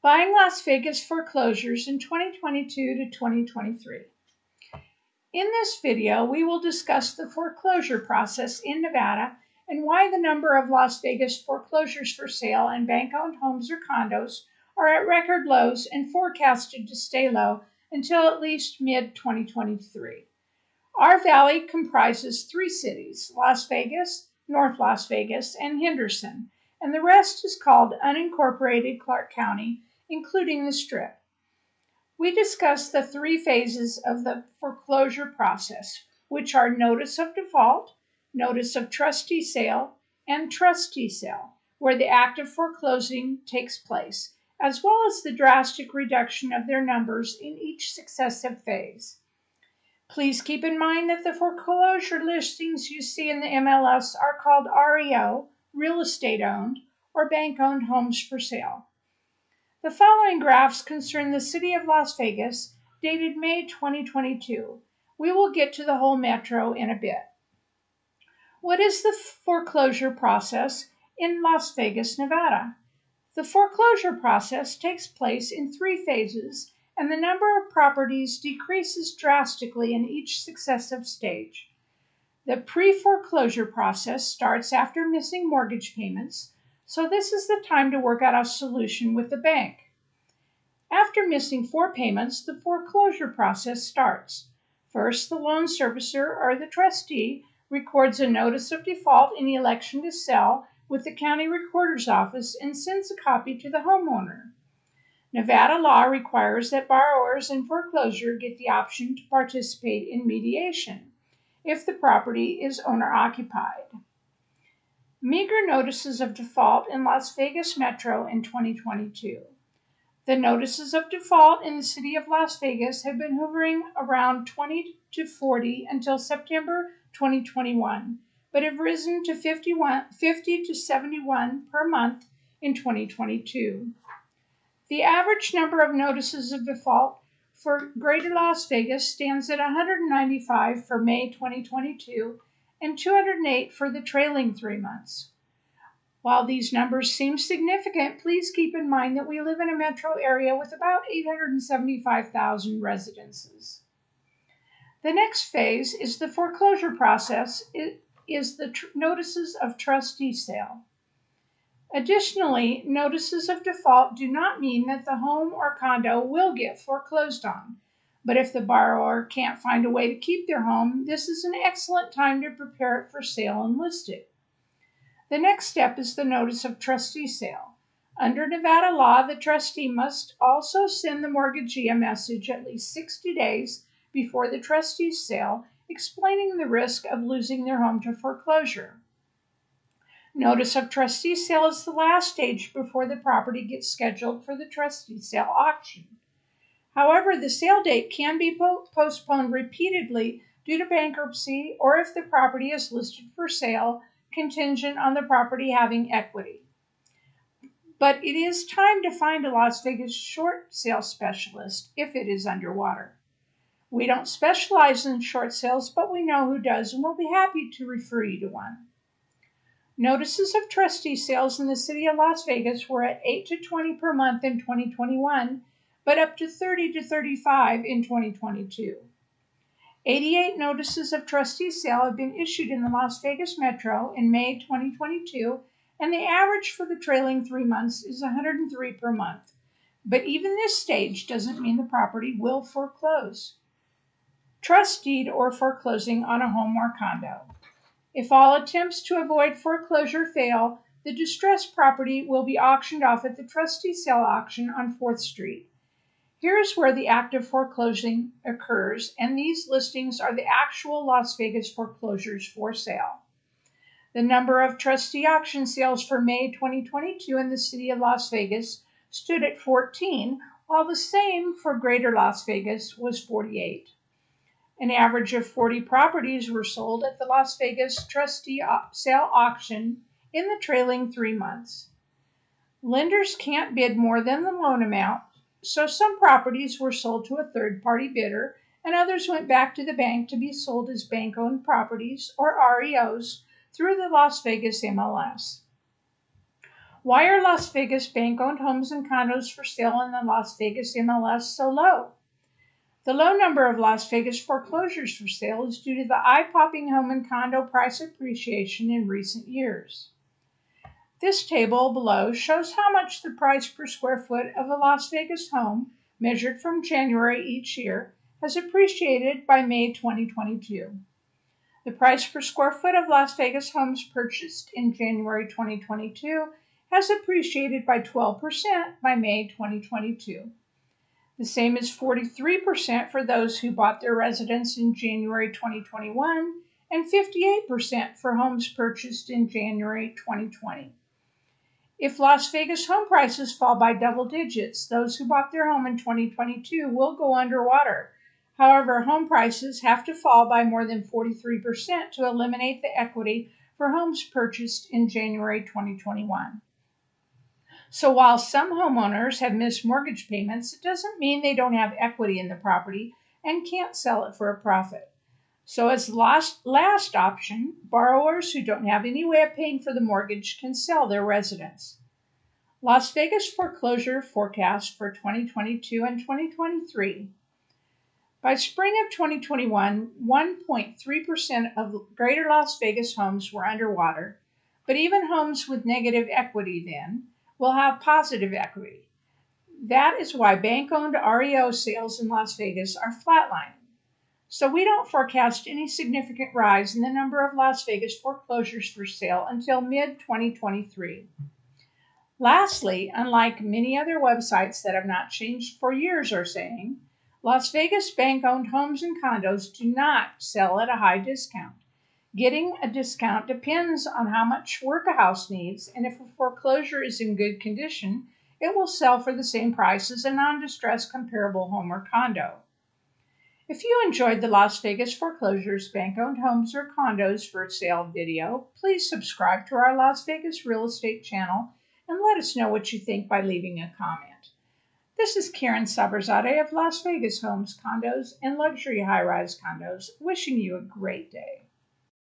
Buying Las Vegas foreclosures in 2022 to 2023. In this video, we will discuss the foreclosure process in Nevada and why the number of Las Vegas foreclosures for sale and bank-owned homes or condos are at record lows and forecasted to stay low until at least mid-2023. Our valley comprises three cities, Las Vegas, North Las Vegas, and Henderson, and the rest is called unincorporated Clark County including the strip. We discussed the three phases of the foreclosure process, which are notice of default, notice of trustee sale, and trustee sale, where the act of foreclosing takes place, as well as the drastic reduction of their numbers in each successive phase. Please keep in mind that the foreclosure listings you see in the MLS are called REO, real estate owned, or bank owned homes for sale. The following graphs concern the city of Las Vegas, dated May 2022. We will get to the whole metro in a bit. What is the foreclosure process in Las Vegas, Nevada? The foreclosure process takes place in three phases, and the number of properties decreases drastically in each successive stage. The pre foreclosure process starts after missing mortgage payments so this is the time to work out a solution with the bank. After missing four payments, the foreclosure process starts. First, the loan servicer or the trustee records a notice of default in the election to sell with the county recorder's office and sends a copy to the homeowner. Nevada law requires that borrowers in foreclosure get the option to participate in mediation if the property is owner occupied. Meager notices of default in Las Vegas Metro in 2022. The notices of default in the city of Las Vegas have been hovering around 20 to 40 until September 2021, but have risen to 51, 50 to 71 per month in 2022. The average number of notices of default for Greater Las Vegas stands at 195 for May 2022 and 208 for the trailing three months. While these numbers seem significant, please keep in mind that we live in a metro area with about 875,000 residences. The next phase is the foreclosure process, it is the tr- notices of trustee sale. Additionally, notices of default do not mean that the home or condo will get foreclosed on. But if the borrower can't find a way to keep their home, this is an excellent time to prepare it for sale and list it. The next step is the notice of trustee sale. Under Nevada law, the trustee must also send the mortgagee a message at least 60 days before the trustee's sale explaining the risk of losing their home to foreclosure. Notice of trustee sale is the last stage before the property gets scheduled for the trustee sale auction. However, the sale date can be po- postponed repeatedly due to bankruptcy or if the property is listed for sale contingent on the property having equity. But it is time to find a Las Vegas short sale specialist if it is underwater. We don't specialize in short sales, but we know who does and we'll be happy to refer you to one. Notices of trustee sales in the city of Las Vegas were at 8 to 20 per month in 2021 but up to 30 to 35 in 2022. 88 notices of trustee sale have been issued in the Las Vegas Metro in May 2022, and the average for the trailing three months is 103 per month. But even this stage doesn't mean the property will foreclose. Trust deed or foreclosing on a home or condo. If all attempts to avoid foreclosure fail, the distressed property will be auctioned off at the trustee sale auction on 4th Street. Here is where the act of foreclosing occurs, and these listings are the actual Las Vegas foreclosures for sale. The number of trustee auction sales for May 2022 in the city of Las Vegas stood at 14, while the same for Greater Las Vegas was 48. An average of 40 properties were sold at the Las Vegas trustee sale auction in the trailing three months. Lenders can't bid more than the loan amount, so some properties were sold to a third party bidder, and others went back to the bank to be sold as bank owned properties or REOs through the Las Vegas MLS. Why are Las Vegas bank owned homes and condos for sale in the Las Vegas MLS so low? The low number of Las Vegas foreclosures for sale is due to the eye popping home and condo price appreciation in recent years. This table below shows how much the price per square foot of a Las Vegas home, measured from January each year, has appreciated by May 2022. The price per square foot of Las Vegas homes purchased in January 2022 has appreciated by 12% by May 2022. The same is 43% for those who bought their residence in January 2021 and 58% for homes purchased in January 2020. If Las Vegas home prices fall by double digits, those who bought their home in 2022 will go underwater. However, home prices have to fall by more than 43% to eliminate the equity for homes purchased in January 2021. So while some homeowners have missed mortgage payments, it doesn't mean they don't have equity in the property and can't sell it for a profit. So as last, last option, borrowers who don't have any way of paying for the mortgage can sell their residence. Las Vegas foreclosure forecast for 2022 and 2023. By spring of 2021, 1.3% of greater Las Vegas homes were underwater, but even homes with negative equity then will have positive equity. That is why bank owned REO sales in Las Vegas are flatlining. So we don't forecast any significant rise in the number of Las Vegas foreclosures for sale until mid 2023. Lastly, unlike many other websites that have not changed for years are saying, Las Vegas bank owned homes and condos do not sell at a high discount. Getting a discount depends on how much work a house needs, and if a foreclosure is in good condition, it will sell for the same price as a non distressed comparable home or condo. If you enjoyed the Las Vegas foreclosures, bank owned homes, or condos for sale video, please subscribe to our Las Vegas real estate channel and let us know what you think by leaving a comment. This is Karen Saberzadeh of Las Vegas Homes, Condos, and Luxury High Rise Condos, wishing you a great day.